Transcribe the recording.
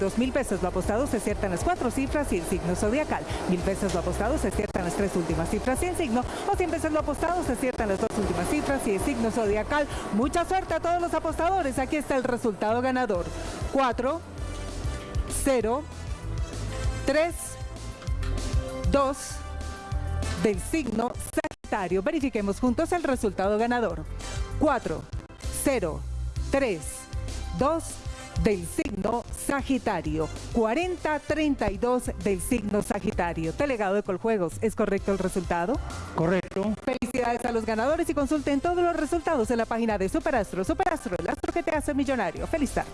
Dos mil pesos lo apostado se aciertan las cuatro cifras y el signo zodiacal. Mil pesos lo apostado se aciertan las tres últimas cifras y el signo. O cien pesos lo apostado se aciertan las dos últimas cifras y el signo zodiacal. Mucha suerte a todos los apostadores. Aquí está el resultado ganador. 4, 0, 3, 2 del signo Sagitario. Verifiquemos juntos el resultado ganador. 4, 0, 3, 2 del signo Sagitario. 40-32 del signo Sagitario. Delegado de Coljuegos, ¿es correcto el resultado? Correcto. Felicidades a los ganadores y consulten todos los resultados en la página de Superastro. Superastro, el astro que te hace millonario. Feliz tarde.